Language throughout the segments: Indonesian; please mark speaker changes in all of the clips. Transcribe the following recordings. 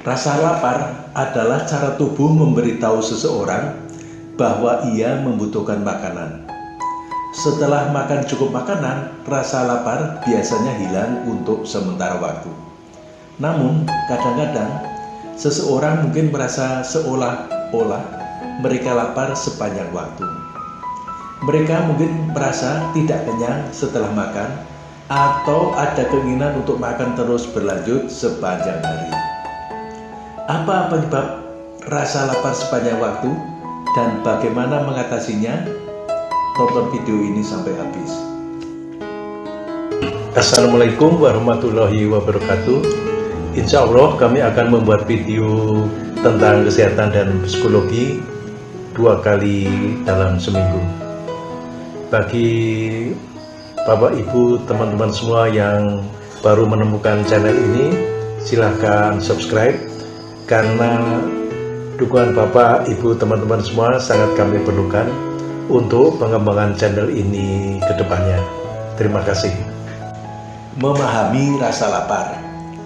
Speaker 1: Rasa lapar adalah cara tubuh memberitahu seseorang bahwa ia membutuhkan makanan. Setelah makan cukup makanan, rasa lapar biasanya hilang untuk sementara waktu. Namun, kadang-kadang seseorang mungkin merasa seolah-olah mereka lapar sepanjang waktu. Mereka mungkin merasa tidak kenyang setelah makan atau ada keinginan untuk makan terus berlanjut sepanjang hari. Apa penyebab rasa lapar sepanjang waktu dan bagaimana mengatasinya? Tonton video ini sampai habis. Assalamualaikum warahmatullahi wabarakatuh. Insya Allah kami akan membuat video tentang kesehatan dan psikologi dua kali dalam seminggu. Bagi Bapak Ibu teman-teman semua yang baru menemukan channel ini silahkan subscribe karena dukungan Bapak, Ibu, teman-teman semua sangat kami perlukan untuk pengembangan channel ini ke depannya. Terima kasih. Memahami rasa lapar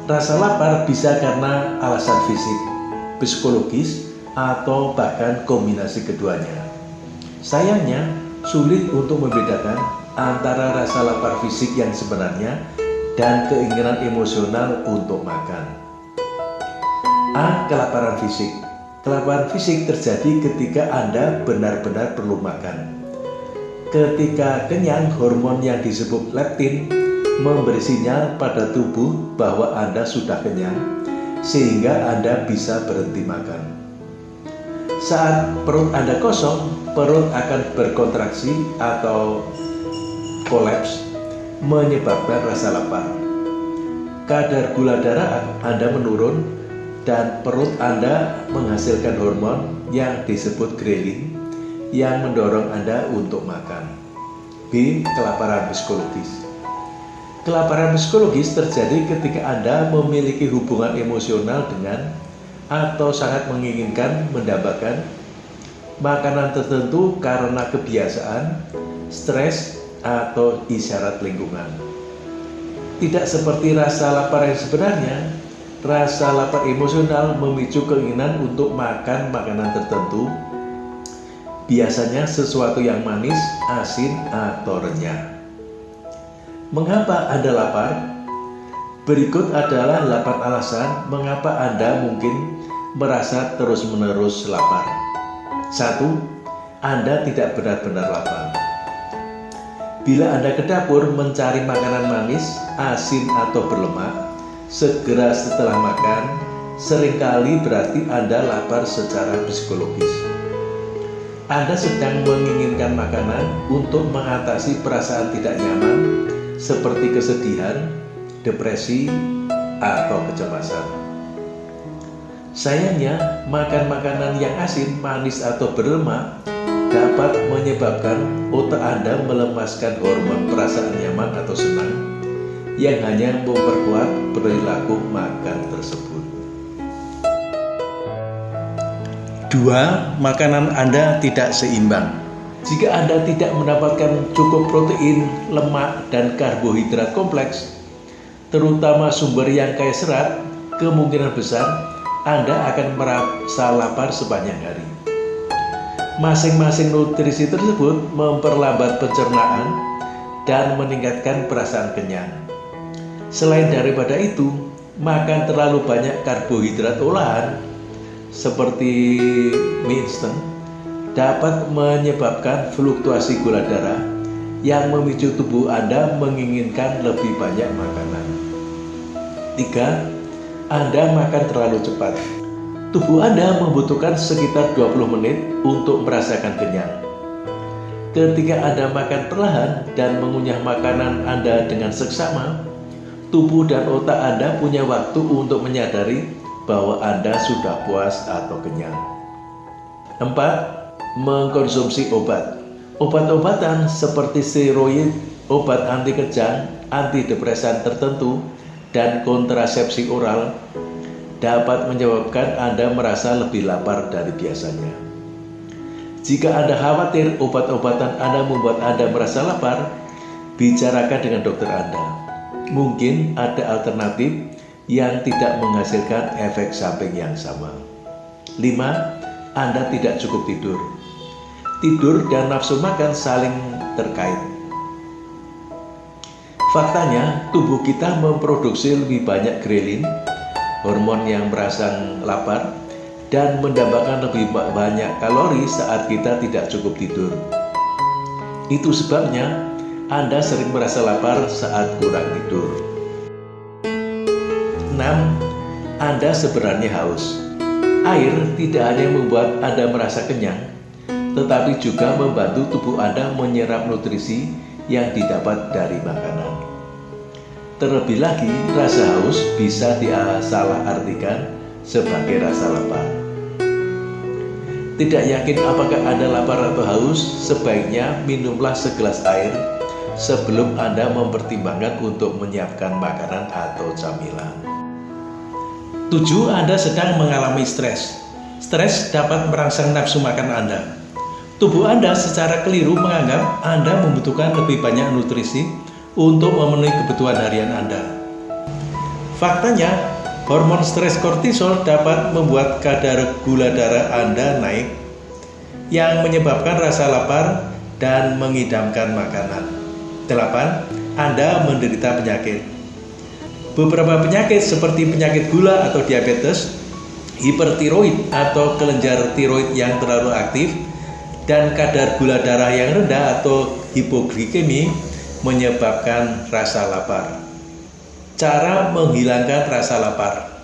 Speaker 1: Rasa lapar bisa karena alasan fisik, psikologis, atau bahkan kombinasi keduanya. Sayangnya, sulit untuk membedakan antara rasa lapar fisik yang sebenarnya dan keinginan emosional untuk makan. A. Kelaparan fisik Kelaparan fisik terjadi ketika Anda benar-benar perlu makan. Ketika kenyang, hormon yang disebut leptin memberi sinyal pada tubuh bahwa Anda sudah kenyang, sehingga Anda bisa berhenti makan. Saat perut Anda kosong, perut akan berkontraksi atau kolaps, menyebabkan rasa lapar. Kadar gula darah Anda menurun dan perut Anda menghasilkan hormon yang disebut ghrelin yang mendorong Anda untuk makan. B. Kelaparan psikologis Kelaparan psikologis terjadi ketika Anda memiliki hubungan emosional dengan atau sangat menginginkan mendapatkan makanan tertentu karena kebiasaan, stres, atau isyarat lingkungan. Tidak seperti rasa lapar yang sebenarnya, Rasa lapar emosional memicu keinginan untuk makan makanan tertentu, biasanya sesuatu yang manis, asin, atau renyah. Mengapa Anda lapar? Berikut adalah 8 alasan mengapa Anda mungkin merasa terus-menerus lapar. 1. Anda tidak benar-benar lapar. Bila Anda ke dapur mencari makanan manis, asin, atau berlemak, segera setelah makan sering kali berarti Anda lapar secara psikologis. Anda sedang menginginkan makanan untuk mengatasi perasaan tidak nyaman seperti kesedihan, depresi, atau kecemasan. Sayangnya, makan makanan yang asin, manis, atau berlemak dapat menyebabkan otak Anda melemaskan hormon perasaan nyaman atau senang yang hanya memperkuat perilaku makan tersebut. Dua, makanan Anda tidak seimbang. Jika Anda tidak mendapatkan cukup protein, lemak, dan karbohidrat kompleks, terutama sumber yang kaya serat, kemungkinan besar Anda akan merasa lapar sepanjang hari. Masing-masing nutrisi tersebut memperlambat pencernaan dan meningkatkan perasaan kenyang. Selain daripada itu, makan terlalu banyak karbohidrat olahan seperti mie instant dapat menyebabkan fluktuasi gula darah yang memicu tubuh Anda menginginkan lebih banyak makanan. 3. Anda makan terlalu cepat. Tubuh Anda membutuhkan sekitar 20 menit untuk merasakan kenyang. Ketika Anda makan perlahan dan mengunyah makanan Anda dengan seksama, tubuh dan otak Anda punya waktu untuk menyadari bahwa Anda sudah puas atau kenyang. 4. Mengkonsumsi obat Obat-obatan seperti steroid, obat anti kejang, antidepresan tertentu, dan kontrasepsi oral dapat menyebabkan Anda merasa lebih lapar dari biasanya. Jika Anda khawatir obat-obatan Anda membuat Anda merasa lapar, bicarakan dengan dokter Anda. Mungkin ada alternatif yang tidak menghasilkan efek samping yang sama. 5. Anda tidak cukup tidur. Tidur dan nafsu makan saling terkait. Faktanya, tubuh kita memproduksi lebih banyak grelin, hormon yang merangsang lapar, dan mendapatkan lebih banyak kalori saat kita tidak cukup tidur. Itu sebabnya Anda sering merasa lapar saat kurang tidur. 6. Anda sebenarnya haus. Air tidak hanya membuat Anda merasa kenyang, tetapi juga membantu tubuh Anda menyerap nutrisi yang didapat dari makanan. Terlebih lagi, rasa haus bisa disalah artikan sebagai rasa lapar. Tidak yakin apakah Anda lapar atau haus, sebaiknya minumlah segelas air sebelum Anda mempertimbangkan untuk menyiapkan makanan atau camilan. 7. Anda sedang mengalami stres. Stres dapat merangsang nafsu makan Anda. Tubuh Anda secara keliru menganggap Anda membutuhkan lebih banyak nutrisi untuk memenuhi kebutuhan harian Anda. Faktanya, Hormon stres kortisol dapat membuat kadar gula darah Anda naik yang menyebabkan rasa lapar dan mengidamkan makanan. 8. Anda menderita penyakit. Beberapa penyakit seperti penyakit gula atau diabetes, hipertiroid atau kelenjar tiroid yang terlalu aktif, dan kadar gula darah yang rendah atau hipoglikemi menyebabkan rasa lapar. Cara menghilangkan rasa lapar.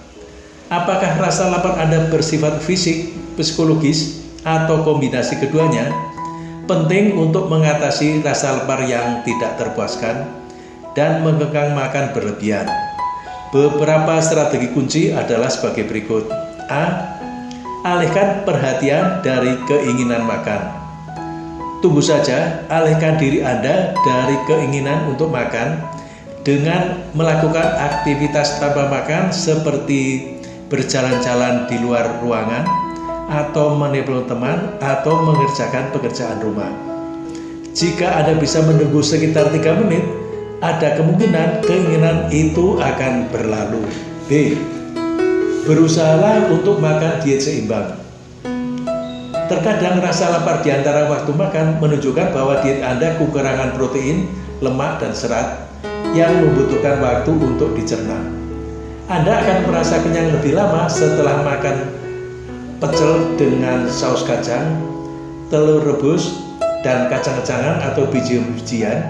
Speaker 1: Apakah rasa lapar Anda bersifat fisik, psikologis, atau kombinasi keduanya? Penting untuk mengatasi rasa lapar yang tidak terpuaskan dan mengekang makan berlebihan. Beberapa strategi kunci adalah sebagai berikut. A. Alihkan perhatian dari keinginan makan. Tunggu saja, alihkan diri Anda dari keinginan untuk makan dengan melakukan aktivitas tanpa makan seperti berjalan-jalan di luar ruangan atau menelpon teman atau mengerjakan pekerjaan rumah. Jika Anda bisa menunggu sekitar 3 menit, ada kemungkinan keinginan itu akan berlalu. B. Berusahalah untuk makan diet seimbang. Terkadang rasa lapar di antara waktu makan menunjukkan bahwa diet Anda kekurangan protein, lemak, dan serat yang membutuhkan waktu untuk dicerna. Anda akan merasa kenyang lebih lama setelah makan pecel dengan saus kacang, telur rebus, dan kacang-kacangan atau biji-bijian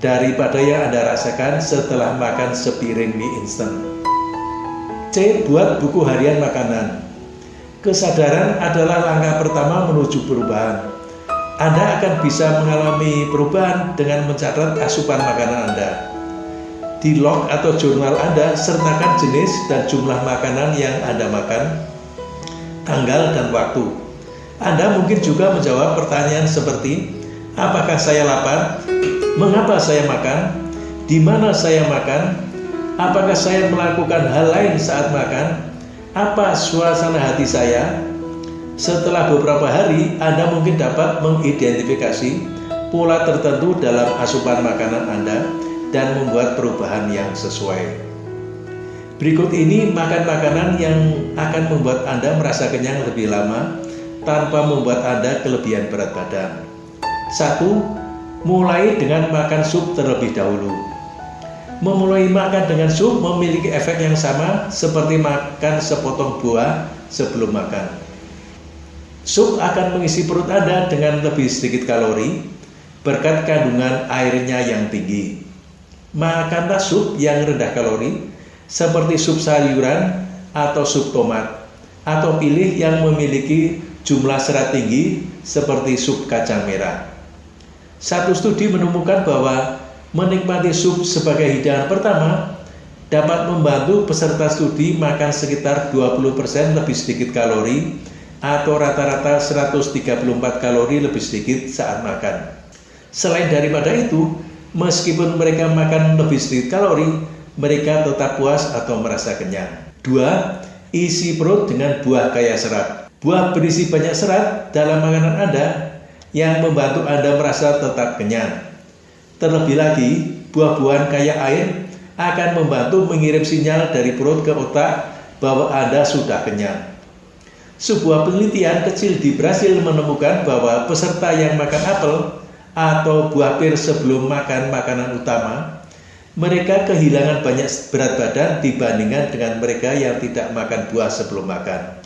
Speaker 1: daripada yang Anda rasakan setelah makan sepiring mie instan. C. Buat buku harian makanan. Kesadaran adalah langkah pertama menuju perubahan. Anda akan bisa mengalami perubahan dengan mencatat asupan makanan Anda. Di log atau jurnal Anda, sertakan jenis dan jumlah makanan yang Anda makan, tanggal dan waktu. Anda mungkin juga menjawab pertanyaan seperti, apakah saya lapar? Mengapa saya makan? Di mana saya makan? Apakah saya melakukan hal lain saat makan? Apa suasana hati saya? Setelah beberapa hari, Anda mungkin dapat mengidentifikasi pola tertentu dalam asupan makanan Anda dan membuat perubahan yang sesuai. Berikut ini makan makanan yang akan membuat Anda merasa kenyang lebih lama tanpa membuat Anda kelebihan berat badan. Satu, mulai dengan makan sup terlebih dahulu. Memulai makan dengan sup memiliki efek yang sama seperti makan sepotong buah sebelum makan. Sup akan mengisi perut Anda dengan lebih sedikit kalori berkat kandungan airnya yang tinggi. Makanlah sup yang rendah kalori seperti sup sayuran atau sup tomat atau pilih yang memiliki jumlah serat tinggi seperti sup kacang merah. Satu studi menemukan bahwa menikmati sup sebagai hidangan pertama dapat membantu peserta studi makan sekitar 20% lebih sedikit kalori atau rata-rata 134 kalori lebih sedikit saat makan. Selain daripada itu, Meskipun mereka makan lebih sedikit kalori, mereka tetap puas atau merasa kenyang. Dua, isi perut dengan buah kaya serat. Buah berisi banyak serat dalam makanan Anda yang membantu Anda merasa tetap kenyang. Terlebih lagi, buah-buahan kaya air akan membantu mengirim sinyal dari perut ke otak bahwa Anda sudah kenyang. Sebuah penelitian kecil di Brasil menemukan bahwa peserta yang makan apel atau buah pir sebelum makan makanan utama, mereka kehilangan banyak berat badan dibandingkan dengan mereka yang tidak makan buah sebelum makan.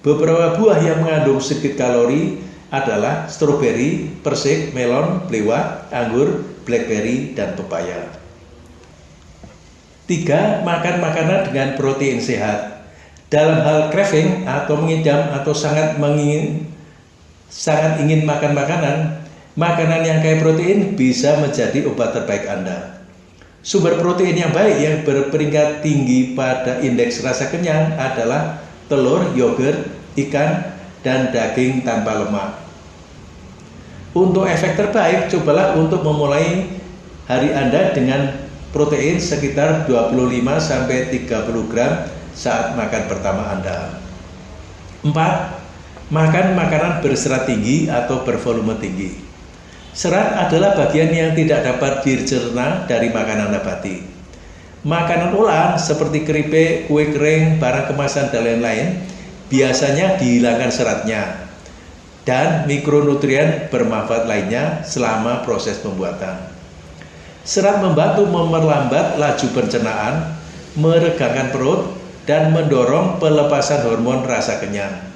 Speaker 1: Beberapa buah yang mengandung sedikit kalori adalah stroberi, persik, melon, belewah, anggur, blackberry, dan pepaya. Tiga, makan makanan dengan protein sehat. Dalam hal craving atau mengidam atau sangat mengingin sangat ingin makan makanan, makanan yang kaya protein bisa menjadi obat terbaik Anda. Sumber protein yang baik yang berperingkat tinggi pada indeks rasa kenyang adalah telur, yogurt, ikan, dan daging tanpa lemak. Untuk efek terbaik, cobalah untuk memulai hari Anda dengan protein sekitar 25-30 gram saat makan pertama Anda. 4. Makan makanan berserat tinggi atau bervolume tinggi. Serat adalah bagian yang tidak dapat dicerna dari makanan nabati. Makanan olahan seperti keripik, kue kering, barang kemasan, dan lain-lain biasanya dihilangkan seratnya dan mikronutrien bermanfaat lainnya selama proses pembuatan. Serat membantu memperlambat laju pencernaan, meregangkan perut, dan mendorong pelepasan hormon rasa kenyang.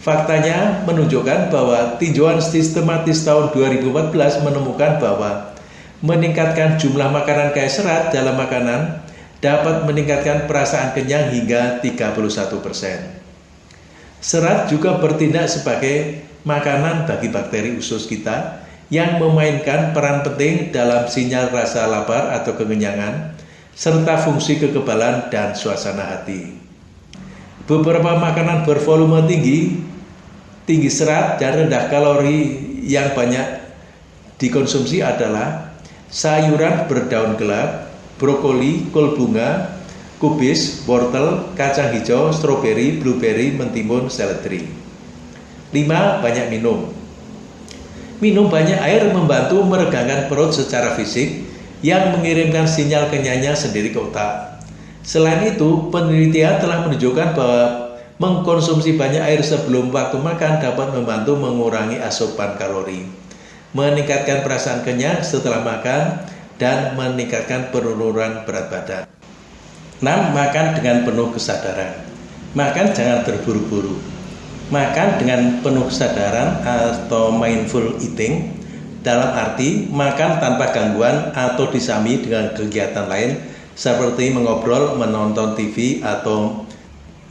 Speaker 1: Faktanya menunjukkan bahwa tinjauan sistematis tahun 2014 menemukan bahwa meningkatkan jumlah makanan kaya serat dalam makanan dapat meningkatkan perasaan kenyang hingga 31 persen. Serat juga bertindak sebagai makanan bagi bakteri usus kita yang memainkan peran penting dalam sinyal rasa lapar atau kekenyangan, serta fungsi kekebalan dan suasana hati. Beberapa makanan bervolume tinggi, tinggi serat dan rendah kalori yang banyak dikonsumsi adalah sayuran berdaun gelap, brokoli, kol bunga, kubis, wortel, kacang hijau, stroberi, blueberry, mentimun, seledri. 5. Banyak minum. Minum banyak air membantu meregangkan perut secara fisik yang mengirimkan sinyal kenyangnya sendiri ke otak. Selain itu, penelitian telah menunjukkan bahwa mengkonsumsi banyak air sebelum waktu makan dapat membantu mengurangi asupan kalori, meningkatkan perasaan kenyang setelah makan, dan meningkatkan penurunan berat badan. 6. Makan dengan penuh kesadaran. Makan jangan terburu-buru. Makan dengan penuh kesadaran atau mindful eating dalam arti makan tanpa gangguan atau disami dengan kegiatan lain seperti mengobrol, menonton TV atau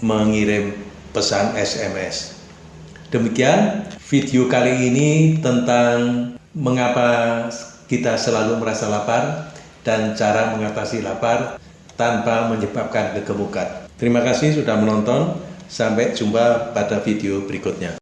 Speaker 1: mengirim pesan SMS. Demikian video kali ini tentang mengapa kita selalu merasa lapar dan cara mengatasi lapar tanpa menyebabkan kegemukan. Terima kasih sudah menonton. Sampai jumpa pada video berikutnya.